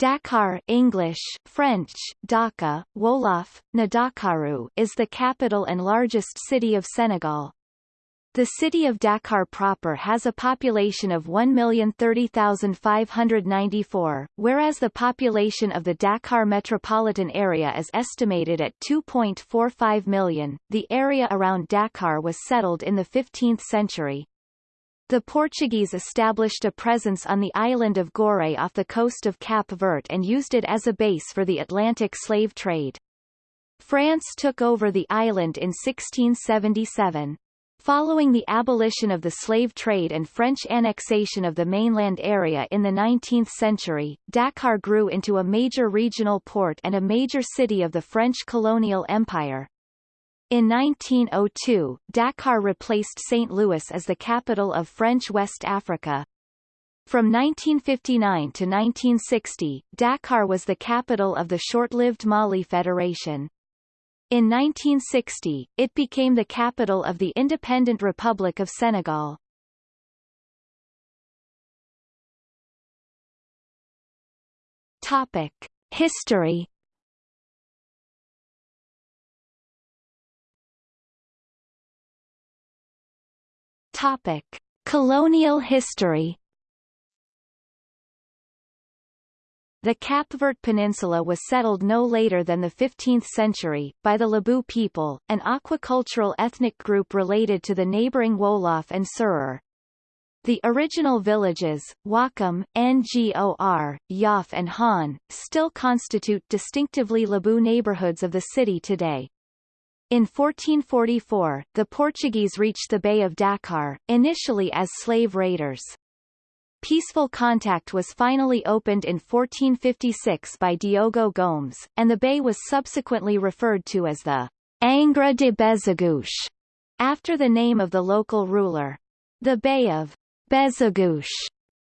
Dakar English, French, Dhaka, Wolof, Ndakaaru is the capital and largest city of Senegal. The city of Dakar proper has a population of 1,030,594, whereas the population of the Dakar metropolitan area is estimated at 2.45 million. The area around Dakar was settled in the 15th century. The Portuguese established a presence on the island of Gorée off the coast of Cap Verde and used it as a base for the Atlantic slave trade. France took over the island in 1677. Following the abolition of the slave trade and French annexation of the mainland area in the 19th century, Dakar grew into a major regional port and a major city of the French colonial empire. In 1902, Dakar replaced St. Louis as the capital of French West Africa. From 1959 to 1960, Dakar was the capital of the short-lived Mali Federation. In 1960, it became the capital of the independent Republic of Senegal. Topic. History Topic: Colonial history. The Cap Vert Peninsula was settled no later than the 15th century, by the Lebu people, an aquacultural ethnic group related to the neighboring Wolof and Serer. The original villages, Ouakam, Ngor, Yoff and Hann, still constitute distinctively Lebu neighborhoods of the city today. In 1444, the Portuguese reached the Bay of Dakar, initially as slave raiders. Peaceful contact was finally opened in 1456 by Diogo Gomes, and the bay was subsequently referred to as the Angra de Bezeguiche, after the name of the local ruler. The Bay of Bezeguiche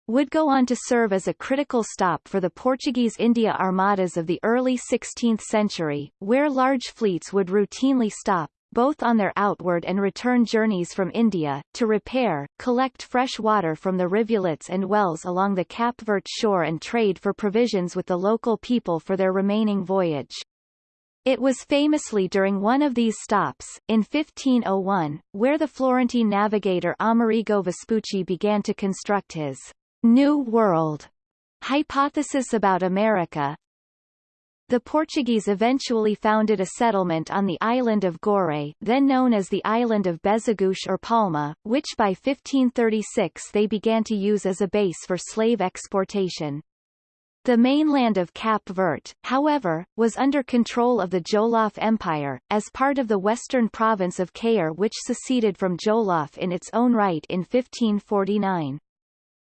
would go on to serve as a critical stop for the Portuguese India armadas of the early 16th century, where large fleets would routinely stop, both on their outward and return journeys from India, to repair, collect fresh water from the rivulets and wells along the Cap Vert shore and trade for provisions with the local people for their remaining voyage. It was famously during one of these stops, in 1501, where the Florentine navigator Amerigo Vespucci began to construct his New World hypothesis about America. The Portuguese eventually founded a settlement on the island of Gorée, then known as the island of Bezeguiche or Palma, which by 1536 they began to use as a base for slave exportation. The mainland of Cap Vert, however, was under control of the Jolof Empire, as part of the western province of Cayor which seceded from Jolof in its own right in 1549.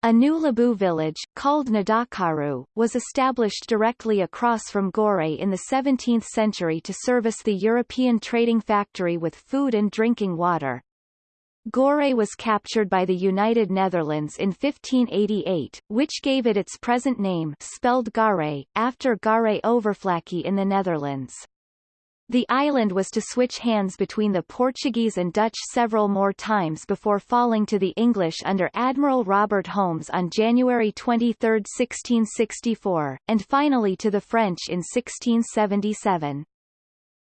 A new Lebu village, called Ndakaaru, was established directly across from Gorée in the 17th century to service the European trading factory with food and drinking water. Gorée was captured by the United Netherlands in 1588, which gave it its present name spelled Gare, after Goeree Overflakkee in the Netherlands. The island was to switch hands between the Portuguese and Dutch several more times before falling to the English under Admiral Robert Holmes on January 23, 1664, and finally to the French in 1677.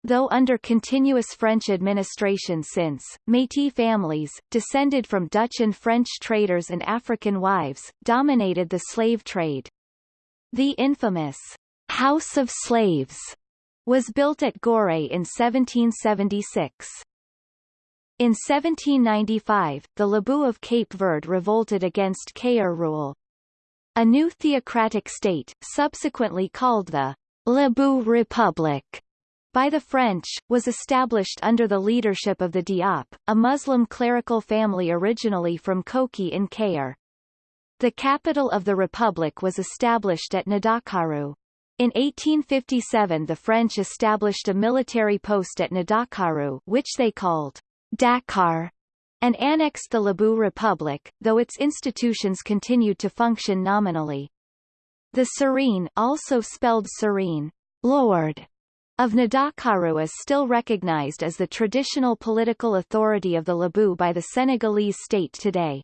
Though under continuous French administration since, Métis families, descended from Dutch and French traders and African wives, dominated the slave trade. The infamous House of Slaves was built at Gorée in 1776. In 1795, the Lebu of Cape Verde revolted against Cayor rule. A new theocratic state, subsequently called the Lebu Republic, by the French, was established under the leadership of the Diop, a Muslim clerical family originally from Koki in Cayor. The capital of the republic was established at Ndakaaru. In 1857 the French established a military post at Ndakaaru which they called Dakar and annexed the Lebu Republic, though its institutions continued to function nominally. The Serigne also spelled Serene, Lord, of Ndakaaru is still recognized as the traditional political authority of the Lebu by the Senegalese state today.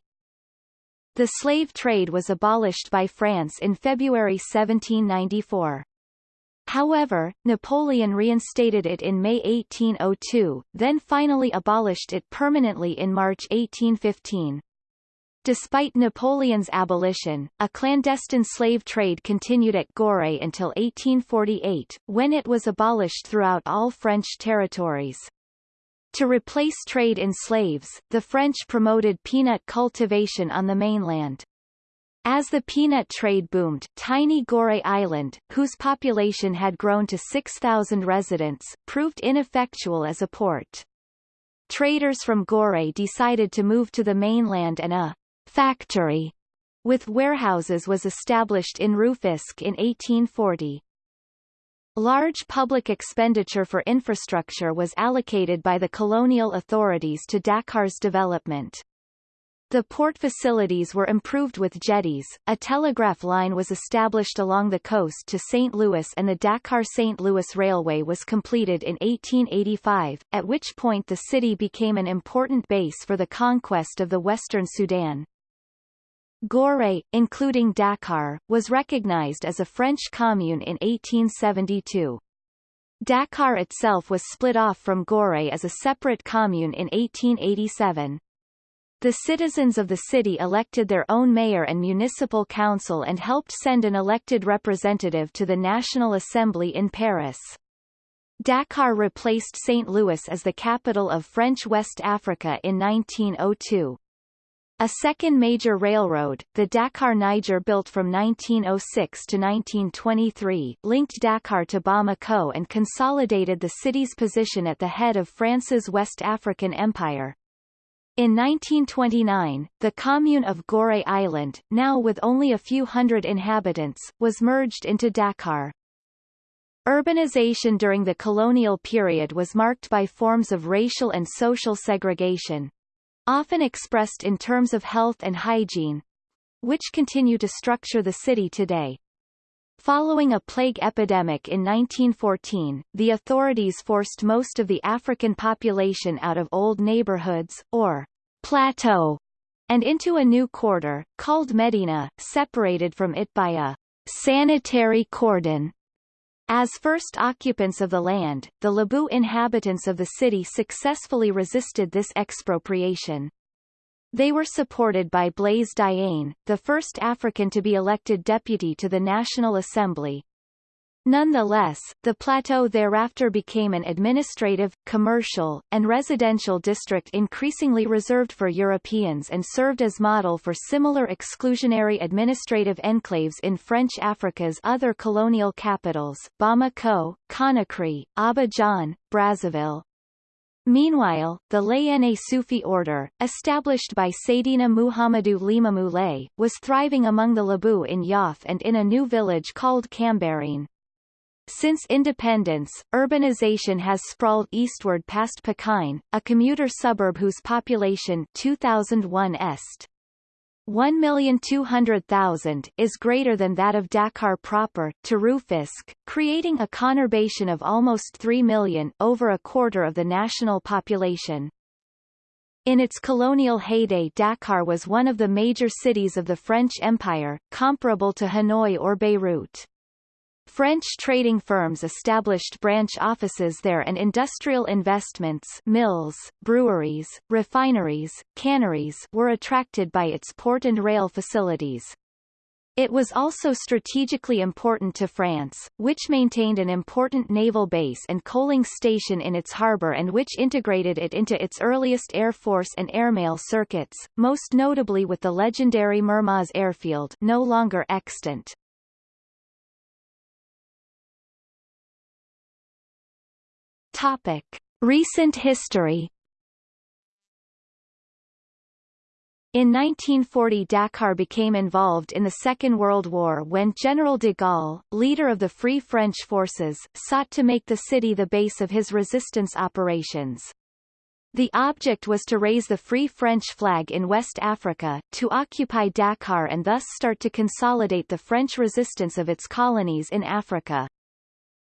The slave trade was abolished by France in February 1794. However, Napoleon reinstated it in May 1802, then finally abolished it permanently in March 1815. Despite Napoleon's abolition, a clandestine slave trade continued at Gorée until 1848, when it was abolished throughout all French territories. To replace trade in slaves, the French promoted peanut cultivation on the mainland. As the peanut trade boomed, tiny Gorée Island, whose population had grown to 6,000 residents, proved ineffectual as a port. Traders from Gorée decided to move to the mainland and a factory with warehouses was established in Rufisque in 1840. Large public expenditure for infrastructure was allocated by the colonial authorities to Dakar's development. The port facilities were improved with jetties, a telegraph line was established along the coast to St. Louis and the Dakar-St. Louis Railway was completed in 1885, at which point the city became an important base for the conquest of the Western Sudan. Gorée, including Dakar, was recognized as a French commune in 1872. Dakar itself was split off from Gorée as a separate commune in 1887. The citizens of the city elected their own mayor and municipal council and helped send an elected representative to the National Assembly in Paris. Dakar replaced St. Louis as the capital of French West Africa in 1902. A second major railroad, the Dakar-Niger built from 1906 to 1923, linked Dakar to Bamako and consolidated the city's position at the head of France's West African Empire. In 1929, the commune of Gorée Island, now with only a few hundred inhabitants, was merged into Dakar. Urbanization during the colonial period was marked by forms of racial and social segregation, often expressed in terms of health and hygiene, which continue to structure the city today. Following a plague epidemic in 1914, the authorities forced most of the African population out of old neighborhoods, or plateau, and into a new quarter, called Medina, separated from it by a sanitary cordon. As first occupants of the land, the Lebu inhabitants of the city successfully resisted this expropriation. They were supported by Blaise Diagne, the first African to be elected deputy to the National Assembly, Nonetheless, the plateau thereafter became an administrative, commercial, and residential district increasingly reserved for Europeans and served as model for similar exclusionary administrative enclaves in French Africa's other colonial capitals Bamako, Conakry, Abidjan, Brazzaville. Meanwhile, the Layene Sufi order, established by Seydina Muhammadu Limamou Laye, was thriving among the Lebu in Yoff and in a new village called Cambérène. Since independence, urbanization has sprawled eastward past Pikine, a commuter suburb whose population 2001 est. 1,200,000 is greater than that of Dakar proper, to Rufisque, creating a conurbation of almost 3 million over a quarter of the national population. In its colonial heyday Dakar was one of the major cities of the French Empire, comparable to Hanoi or Beirut. French trading firms established branch offices there and industrial investments mills, breweries, refineries, canneries were attracted by its port and rail facilities. It was also strategically important to France, which maintained an important naval base and coaling station in its harbour and which integrated it into its earliest air force and airmail circuits, most notably with the legendary Mermoz airfield no longer extant. Topic: Recent history. In 1940 Dakar became involved in the Second World War when General de Gaulle, leader of the Free French forces, sought to make the city the base of his resistance operations. The object was to raise the Free French flag in West Africa, to occupy Dakar and thus start to consolidate the French resistance of its colonies in Africa.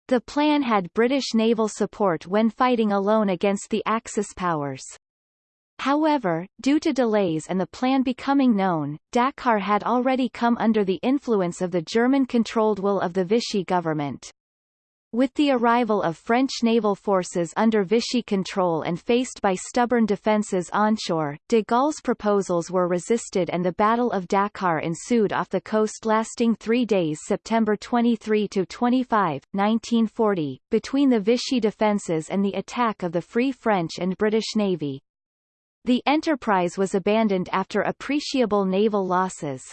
The plan had British naval support when fighting alone against the Axis powers. However, due to delays and the plan becoming known, Dakar had already come under the influence of the German-controlled will of the Vichy government. With the arrival of French naval forces under Vichy control and faced by stubborn defences onshore, de Gaulle's proposals were resisted and the Battle of Dakar ensued off the coast lasting three days September 23–25, 1940, between the Vichy defences and the attack of the Free French and British Navy. The enterprise was abandoned after appreciable naval losses.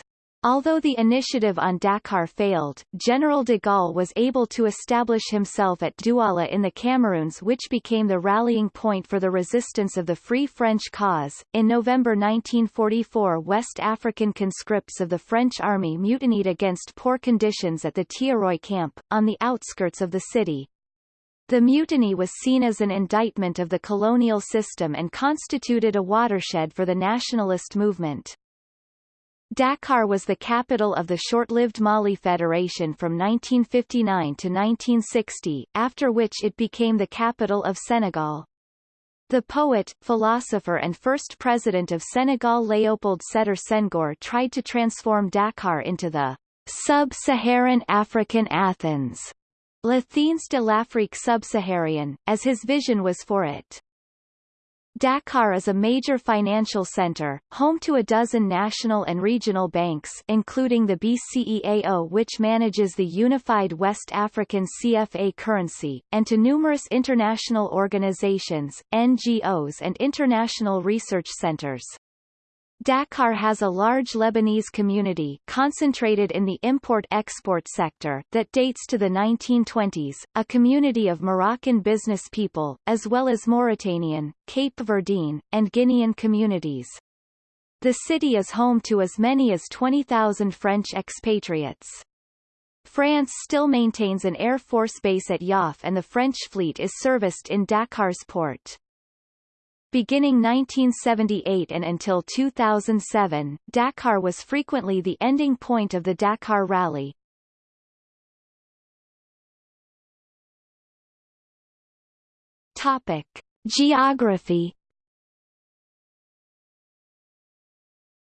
Although the initiative on Dakar failed, General de Gaulle was able to establish himself at Douala in the Cameroons which became the rallying point for the resistance of the Free French cause. In November 1944 West African conscripts of the French army mutinied against poor conditions at the Thiaroye camp, on the outskirts of the city. The mutiny was seen as an indictment of the colonial system and constituted a watershed for the nationalist movement. Dakar was the capital of the short-lived Mali Federation from 1959 to 1960, after which it became the capital of Senegal. The poet, philosopher and first president of Senegal Léopold Sédar Senghor tried to transform Dakar into the sub-Saharan African Athens, l'Athènes de l'Afrique subsaharienne, as his vision was for it. Dakar is a major financial center, home to a dozen national and regional banks including the BCEAO which manages the unified West African CFA currency, and to numerous international organizations, NGOs and international research centers. Dakar has a large Lebanese community concentrated in the import-export sector that dates to the 1920s, a community of Moroccan business people, as well as Mauritanian, Cape Verdean, and Guinean communities. The city is home to as many as 20,000 French expatriates. France still maintains an Air Force base at Yoff and the French fleet is serviced in Dakar's port. Beginning 1978 and until 2007, Dakar was frequently the ending point of the Dakar Rally. Topic: Geography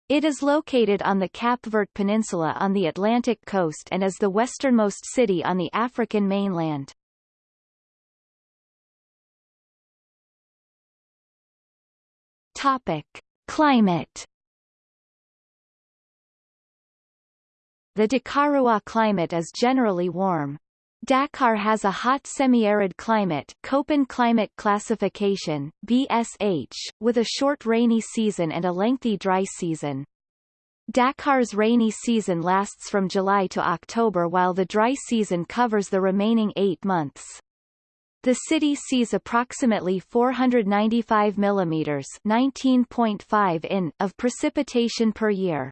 It is located on the Cap Vert Peninsula on the Atlantic coast and is the westernmost city on the African mainland. Topic: Climate. The Dakarois climate is generally warm. Dakar has a hot semi-arid climate Köppen climate classification, BSH, with a short rainy season and a lengthy dry season. Dakar's rainy season lasts from July to October while the dry season covers the remaining eight months. The city sees approximately 495 millimeters 19.5 in of precipitation per year.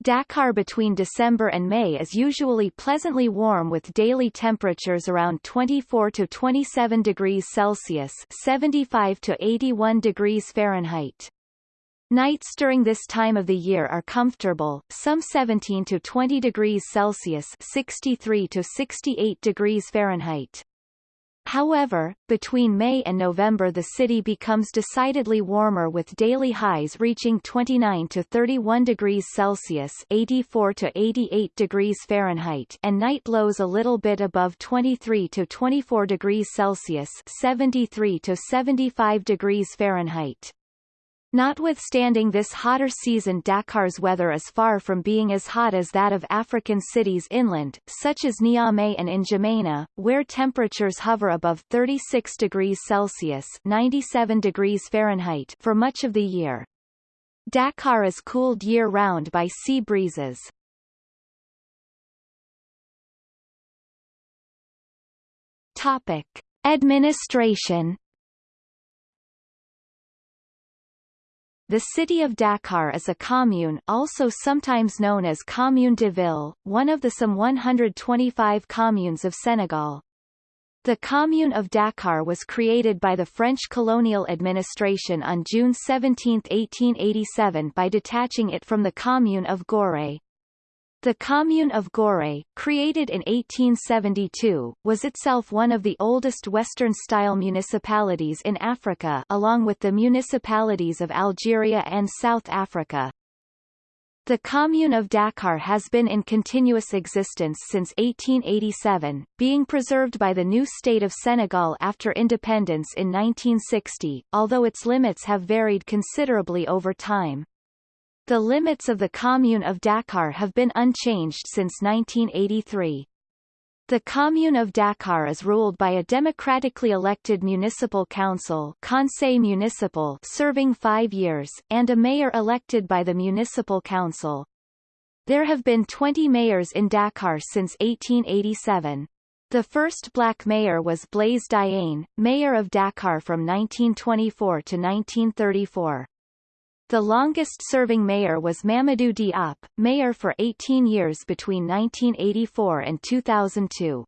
Dakar between December and May is usually pleasantly warm with daily temperatures around 24 to 27 degrees Celsius 75 to 81 degrees Fahrenheit. Nights during this time of the year are comfortable, some 17 to 20 degrees Celsius 63 to 68 degrees Fahrenheit. However, between May and November the city becomes decidedly warmer with daily highs reaching 29 to 31 degrees Celsius 84 to 88 degrees Fahrenheit and night lows a little bit above 23 to 24 degrees Celsius 73 to 75 degrees Fahrenheit. Notwithstanding this hotter season Dakar's weather is far from being as hot as that of African cities inland, such as Niamey and N'Djamena, where temperatures hover above 36 degrees Celsius 97 degrees Fahrenheit for much of the year. Dakar is cooled year-round by sea breezes. Topic. Administration The city of Dakar is a commune also sometimes known as Commune de Ville, one of the some 125 communes of Senegal. The Commune of Dakar was created by the French colonial administration on June 17, 1887 by detaching it from the Commune of Gorée. The commune of Gorée, created in 1872, was itself one of the oldest Western-style municipalities in Africa along with the municipalities of Algeria and South Africa. The commune of Dakar has been in continuous existence since 1887, being preserved by the new state of Senegal after independence in 1960, although its limits have varied considerably over time. The limits of the commune of Dakar have been unchanged since 1983. The Commune of Dakar is ruled by a democratically elected municipal council Conseil municipal serving five years, and a mayor elected by the municipal council. There have been 20 mayors in Dakar since 1887. The first black mayor was Blaise Diagne, mayor of Dakar from 1924 to 1934. The longest-serving mayor was Mamadou Diop, mayor for 18 years between 1984 and 2002.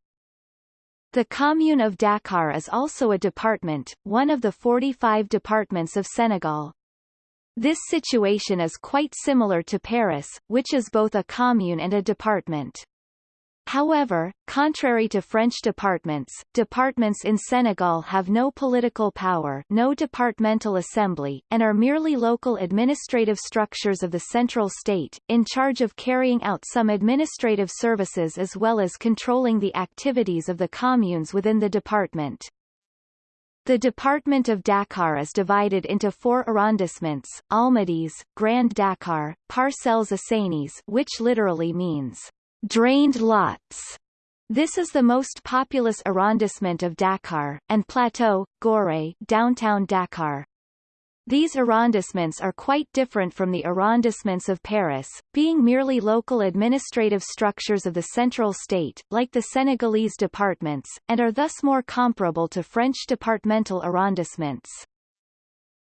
The commune of Dakar is also a department, one of the 45 departments of Senegal. This situation is quite similar to Paris, which is both a commune and a department. However, contrary to French departments, departments in Senegal have no political power no departmental assembly, and are merely local administrative structures of the central state, in charge of carrying out some administrative services as well as controlling the activities of the communes within the department. The department of Dakar is divided into four arrondissements, Almadies, Grand Dakar, Parcelles Assainies which literally means drained lots. This is the most populous arrondissement of Dakar, and Plateau, Gorée, downtown Dakar. These arrondissements are quite different from the arrondissements of Paris, being merely local administrative structures of the central state, like the Senegalese departments, and are thus more comparable to French departmental arrondissements.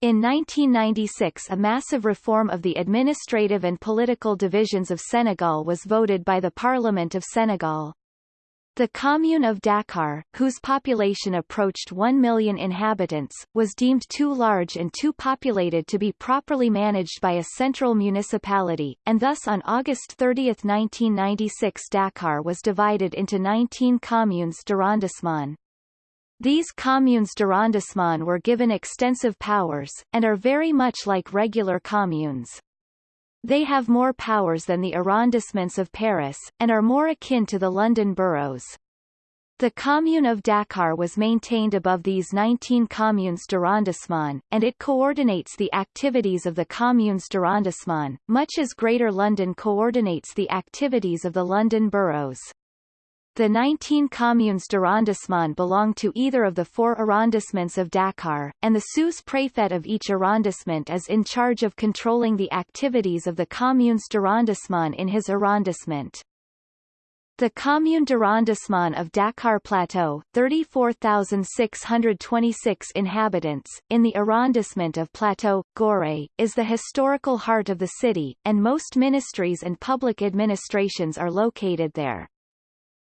In 1996 a massive reform of the administrative and political divisions of Senegal was voted by the Parliament of Senegal. The commune of Dakar, whose population approached 1 million inhabitants, was deemed too large and too populated to be properly managed by a central municipality, and thus on August 30, 1996 Dakar was divided into 19 communes d'arrondissement. These communes d'arrondissement were given extensive powers, and are very much like regular communes. They have more powers than the arrondissements of Paris, and are more akin to the London boroughs. The commune of Dakar was maintained above these 19 communes d'arrondissement, and it coordinates the activities of the communes d'arrondissement, much as Greater London coordinates the activities of the London boroughs. The 19 communes d'arrondissement belong to either of the four arrondissements of Dakar, and the sous-préfet of each arrondissement is in charge of controlling the activities of the communes d'arrondissement in his arrondissement. The commune d'arrondissement of Dakar Plateau, 34,626 inhabitants, in the arrondissement of Plateau, Gorée, is the historical heart of the city, and most ministries and public administrations are located there.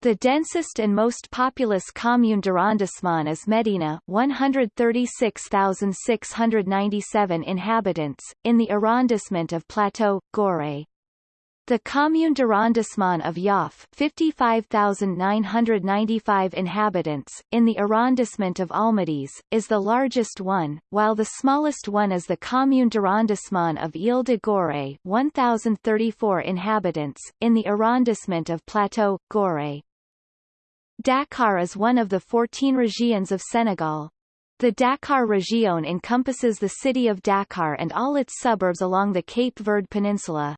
The densest and most populous commune d'arrondissement is Medina 136,697 inhabitants, in the arrondissement of Plateau, Gorée. The commune d'arrondissement of Yoff 55,995 inhabitants, in the arrondissement of Almadies, is the largest one, while the smallest one is the commune d'arrondissement of Ile de Gorée 1,034 inhabitants, in the arrondissement of Plateau, Gorée. Dakar is one of the 14 régions of Senegal. The Dakar Région encompasses the city of Dakar and all its suburbs along the Cape Verde Peninsula.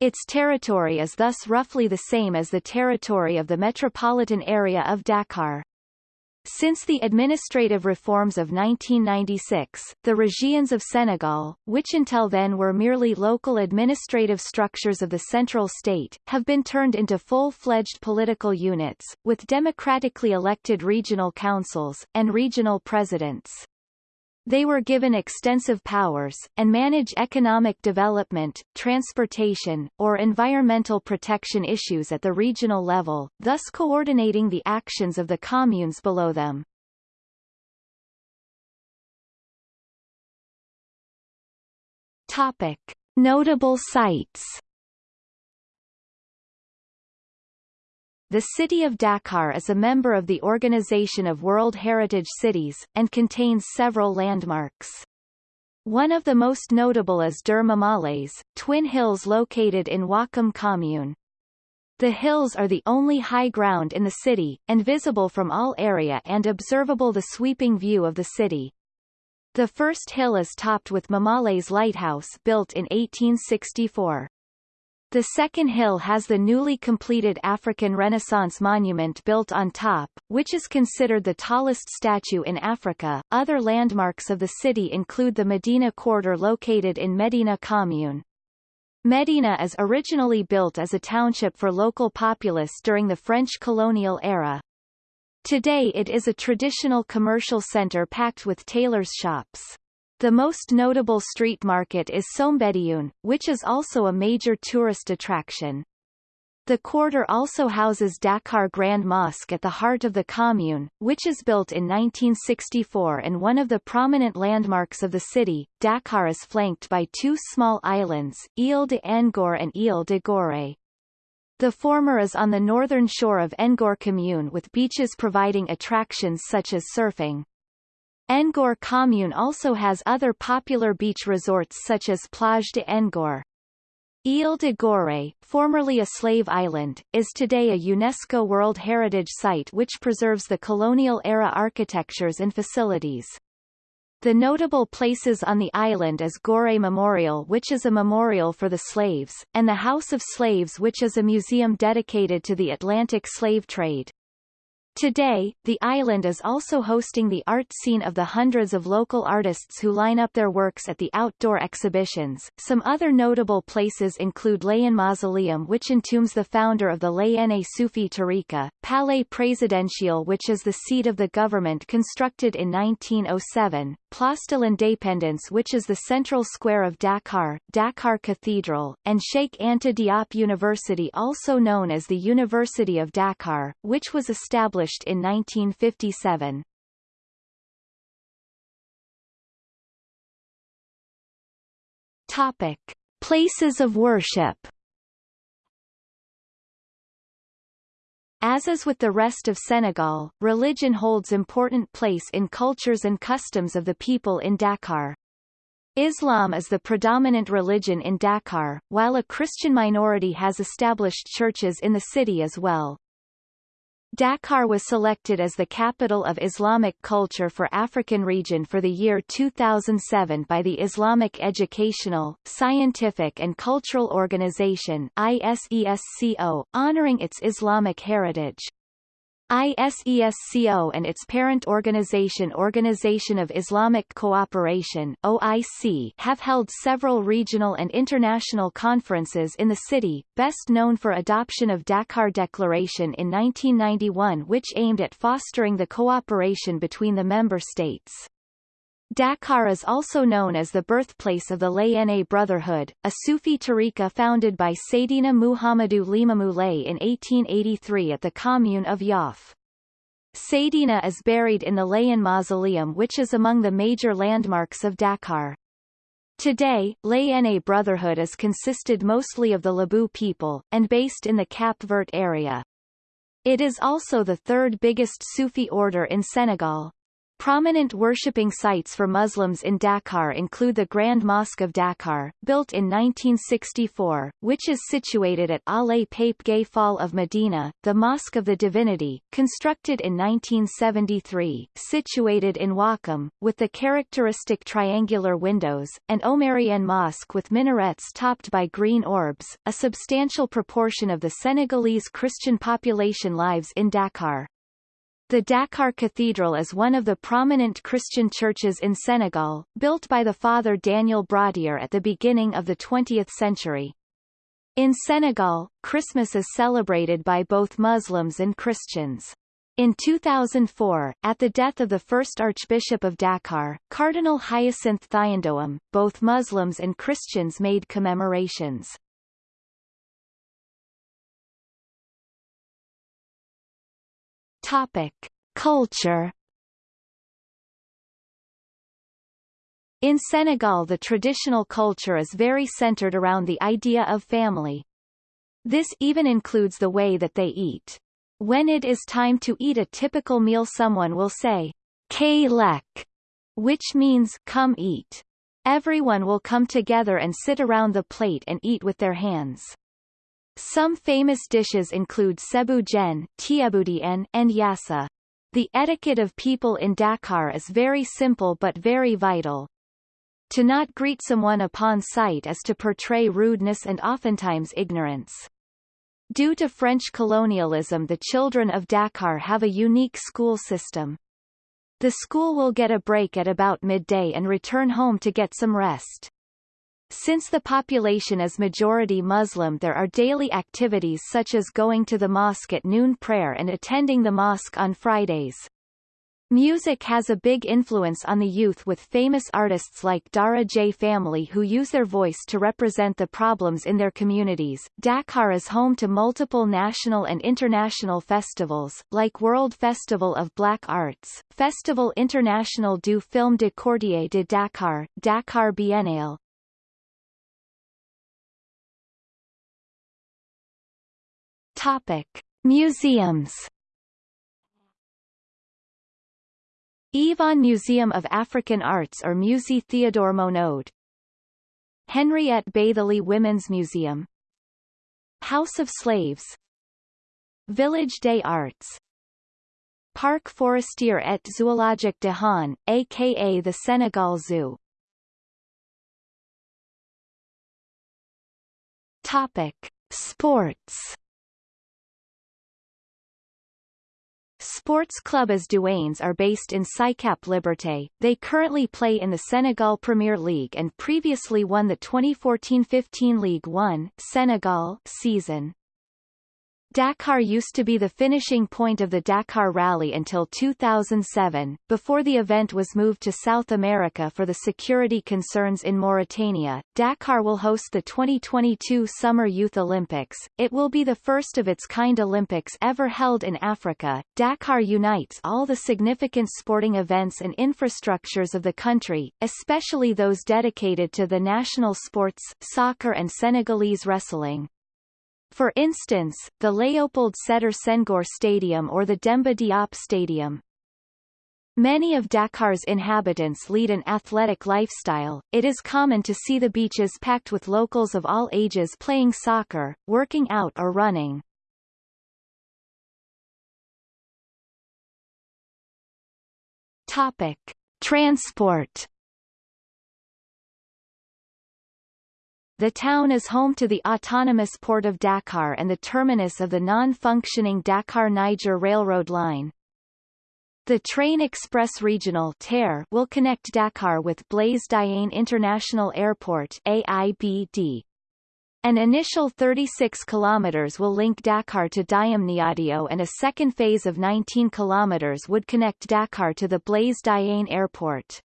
Its territory is thus roughly the same as the territory of the metropolitan area of Dakar. Since the administrative reforms of 1996, the régions of Senegal, which until then were merely local administrative structures of the central state, have been turned into full-fledged political units, with democratically elected regional councils, and regional presidents. They were given extensive powers, and manage economic development, transportation, or environmental protection issues at the regional level, thus coordinating the actions of the communes below them. Topic. Notable sites The city of Dakar is a member of the Organization of World Heritage Cities, and contains several landmarks. One of the most notable is Deux Mamelles, twin hills located in Ouakam commune. The hills are the only high ground in the city, and visible from all area and observable the sweeping view of the city. The first hill is topped with Mamelles Lighthouse built in 1864. The second hill has the newly completed African Renaissance monument built on top, which is considered the tallest statue in Africa. Other landmarks of the city include the Medina Quarter located in Medina Commune. Medina is originally built as a township for local populace during the French colonial era. Today it is a traditional commercial center packed with tailors' shops. The most notable street market is Soumbédioune, which is also a major tourist attraction. The quarter also houses Dakar Grand Mosque at the heart of the commune, which is built in 1964 and one of the prominent landmarks of the city. Dakar is flanked by two small islands, Ile de Ngor and Ile de Gorée. The former is on the northern shore of Ngor commune with beaches providing attractions such as surfing. Ngor commune also has other popular beach resorts such as Plage de Ngor. Ile de Gorée, formerly a slave island, is today a UNESCO World Heritage Site which preserves the colonial-era architectures and facilities. The notable places on the island is Gorée Memorial which is a memorial for the slaves, and the House of Slaves which is a museum dedicated to the Atlantic slave trade. Today, the island is also hosting the art scene of the hundreds of local artists who line up their works at the outdoor exhibitions. Some other notable places include Layène Mausoleum which entombs the founder of the Layène Sufi Tariqa, Palais Présidentiel which is the seat of the government constructed in 1907, Place de l'Indépendance which is the central square of Dakar, Dakar Cathedral, and Sheikh Anta Diop University also known as the University of Dakar, which was established in 1957. Topic. Places of worship As is with the rest of Senegal, religion holds important place in cultures and customs of the people in Dakar. Islam is the predominant religion in Dakar, while a Christian minority has established churches in the city as well. Dakar was selected as the capital of Islamic culture for African region for the year 2007 by the Islamic Educational, Scientific and Cultural Organization ISESCO, honoring its Islamic heritage. ISESCO and its parent organization Organization of Islamic Cooperation OIC have held several regional and international conferences in the city, best known for adoption of Dakar Declaration in 1991 which aimed at fostering the cooperation between the member states. Dakar is also known as the birthplace of the Layene Brotherhood, a Sufi tariqa founded by Sayyidina Muhammadu Limamu Lay in 1883 at the commune of Yoff. Sayyidina is buried in the Layene Mausoleum which is among the major landmarks of Dakar. Today, Layene Brotherhood is consisted mostly of the Lebu people, and based in the Cap Vert area. It is also the third biggest Sufi order in Senegal. Prominent worshipping sites for Muslims in Dakar include the Grand Mosque of Dakar, built in 1964, which is situated at Allées Pape Gueye Fall of Medina, the Mosque of the Divinity, constructed in 1973, situated in Ouakam, with the characteristic triangular windows, and Omarienne Mosque with minarets topped by green orbs. A substantial proportion of the Senegalese Christian population lives in Dakar. The Dakar Cathedral is one of the prominent Christian churches in Senegal, built by the father Daniel Brottier at the beginning of the 20th century. In Senegal, Christmas is celebrated by both Muslims and Christians. In 2004, at the death of the first Archbishop of Dakar, Cardinal Hyacinthe Thiandoum, both Muslims and Christians made commemorations. Topic: Culture In Senegal the traditional culture is very centered around the idea of family. This even includes the way that they eat. When it is time to eat a typical meal someone will say, K lek, which means come eat. Everyone will come together and sit around the plate and eat with their hands. Some famous dishes include sebu jen, tiebudien, and yassa. The etiquette of people in Dakar is very simple but very vital. To not greet someone upon sight is to portray rudeness and oftentimes ignorance. Due to French colonialism the children of Dakar have a unique school system. The school will get a break at about midday and return home to get some rest. Since the population is majority Muslim there are daily activities such as going to the mosque at noon prayer and attending the mosque on Fridays. Music has a big influence on the youth with famous artists like Daara J family who use their voice to represent the problems in their communities. Dakar is home to multiple national and international festivals, like World Festival of Black Arts, Festival International du Film de Quartier de Dakar, Dakar Biennale. Topic: Museums IFAN Museum of African Arts or Musée Theodore Monod. Henriette Bathily Women's Museum. House of Slaves. Village des Arts. Parc Forestier et Zoologique de Hann, aka the Senegal Zoo. Topic. Sports Sports Club as Douanes are based in Sicap Liberté. They currently play in the Senegal Premier League and previously won the 2014-15 League 1 Senegal season. Dakar used to be the finishing point of the Dakar Rally until 2007, before the event was moved to South America for the security concerns in Mauritania. Dakar will host the 2022 Summer Youth Olympics. It will be the first of its kind Olympics ever held in Africa. Dakar unites all the significant sporting events and infrastructures of the country, especially those dedicated to the national sports, soccer and Senegalese wrestling. For instance, the Léopold Sédar Senghor Stadium or the Demba Diop Stadium. Many of Dakar's inhabitants lead an athletic lifestyle. It is common to see the beaches packed with locals of all ages playing soccer, working out or running. Topic: Transport The town is home to the autonomous port of Dakar and the terminus of the non-functioning Dakar-Niger railroad line. The Train Express Regional TER will connect Dakar with Blaise Diagne International Airport AIBD. An initial 36 kilometers will link Dakar to Diamniadio and a second phase of 19 kilometers would connect Dakar to the Blaise Diagne Airport.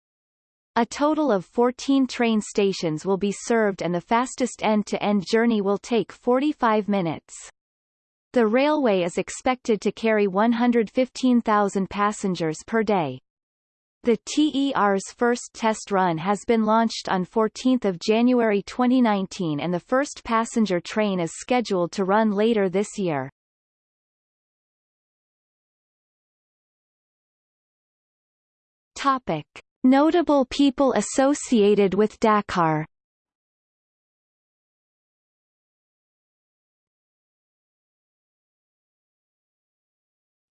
A total of 14 train stations will be served and the fastest end-to-end -end journey will take 45 minutes. The railway is expected to carry 115,000 passengers per day. The TER's first test run has been launched on 14 January 2019 and the first passenger train is scheduled to run later this year. Topic. Notable people associated with Dakar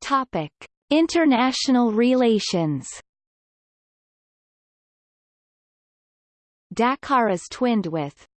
Topic: International relations. Dakar is twinned with